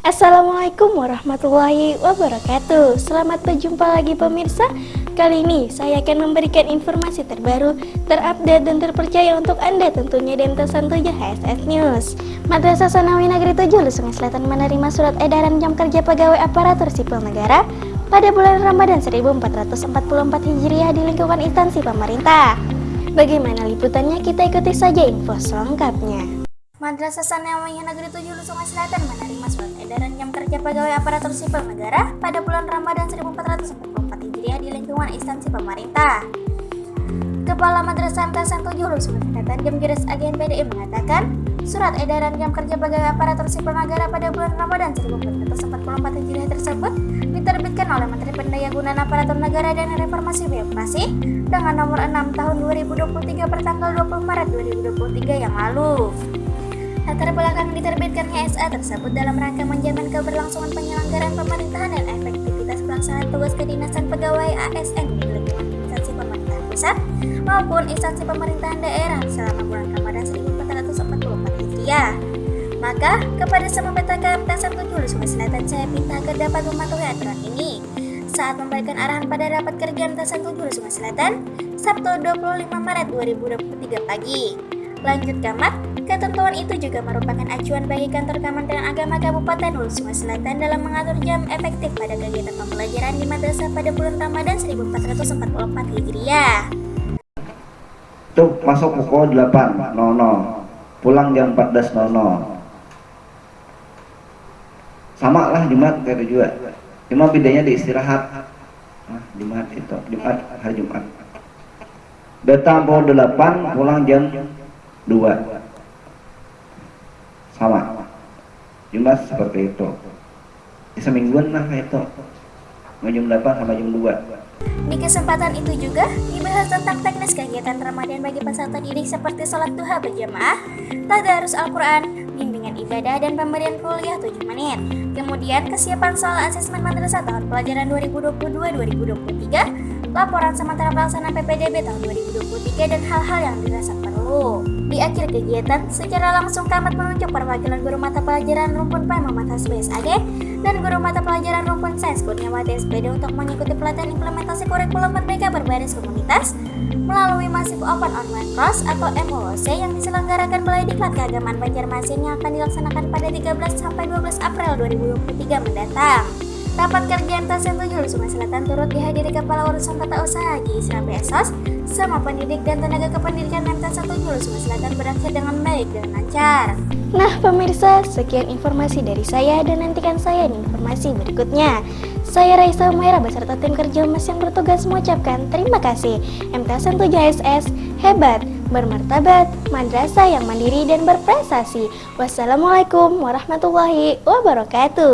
Assalamualaikum warahmatullahi wabarakatuh. Selamat berjumpa lagi pemirsa. Kali ini saya akan memberikan informasi terbaru, terupdate dan terpercaya untuk Anda tentunya MT 7 HSS News. Madrasah Sanawi Negeri 7 Lusungai Selatan menerima surat edaran jam kerja pegawai aparatur sipil negara pada bulan Ramadan 1444 Hijriah di lingkungan instansi pemerintah Bagaimana liputannya? Kita ikuti saja info selengkapnya Madrasah Sanawi Negeri 7 Lusungai Selatan menerima surat edaran jam kerja pegawai aparatur sipil negara pada bulan Ramadan 1444 Hijriah di lingkungan instansi pemerintah. Kepala Madrasah MTSN 7 Lusungai Selatan Gemgiris Agen PDI mengatakan, surat edaran jam kerja pegawai aparatur sipil negara pada bulan Ramadan 1444 Hijriah tersebut diterbitkan oleh Menteri Pendayagunaan Aparatur Negara dan Reformasi Birokrasi dengan nomor 6 tahun 2023 pertanggal 20 Maret 2023 yang lalu. Latar belakang diterbitkannya SA tersebut dalam rangka menjamin keberlangsungan penyelenggaraan pemerintahan dan efektivitas pelaksanaan tugas kedinasan pegawai ASN pemerintahan pusat maupun instansi pemerintahan daerah selama bulan Ramadan 1444 Hijriah. Maka, kepada semua PTK MT1 Julu Sungai Selatan saya minta agar dapat mematuhi aturan ini saat memberikan arahan pada rapat kerja MT1 Julu Sungai Selatan Sabtu 25 Maret 2023 pagi. Lanjut Kamat, ketentuan itu juga merupakan acuan bagi kantor Kementerian Agama Kabupaten Hulu Sungai Selatan dalam mengatur jam efektif pada kegiatan pembelajaran di madrasah pada bulan Ramadan 1444 Hijriah. Itu masuk pukul 8.00, pulang jam 14.00. Sama lah Jumat kayak juga. Cuma bedanya di istirahat. Nah, Jumat itu, Jumat hari Jumat. Datang pukul 8, pulang jam 2 sama. Jumat seperti itu. Semingguan lah itu. Jam 8 sama jam 2 Di kesempatan itu juga dibahas tentang teknis kegiatan Ramadan bagi peserta didik seperti sholat duha berjamaah, tadarus Al-Quran, bimbingan ibadah, dan pemberian kuliah 7 menit. Kemudian kesiapan soal asesmen madrasah tahun pelajaran 2022-2023, laporan sementara pelaksanaan PPDB tahun 2023, dan hal-hal yang dirasa perlu. Di akhir kegiatan, secara langsung Kamat menunjuk perwakilan guru mata pelajaran rumpun P Muhammad Hasbi SAG dan guru mata pelajaran rumpun Sains Kurniawati SPD untuk mengikuti pelatihan implementasi kurikulum Merdeka berbasis komunitas melalui Masif Open Online Course atau MOOC yang diselenggarakan Balai Diklat Keagamaan Banjarmasin yang akan dilaksanakan pada 13 sampai 12 April 2023 mendatang. Rapat kerja MTSN 7 Sungai Selatan turut dihadiri Kepala Urusan Tata Usaha Haji Isra Besos, sama pendidik dan tenaga kependidikan MTSN 7 Sungai Selatan berakhir dengan baik dan lancar. Nah pemirsa, sekian informasi dari saya dan nantikan saya di informasi berikutnya. Saya Raisa Umaira beserta tim kerja Mas yang bertugas mengucapkan terima kasih. MTSN 7 SS hebat, bermartabat, madrasah yang mandiri dan berprestasi. Wassalamualaikum warahmatullahi wabarakatuh.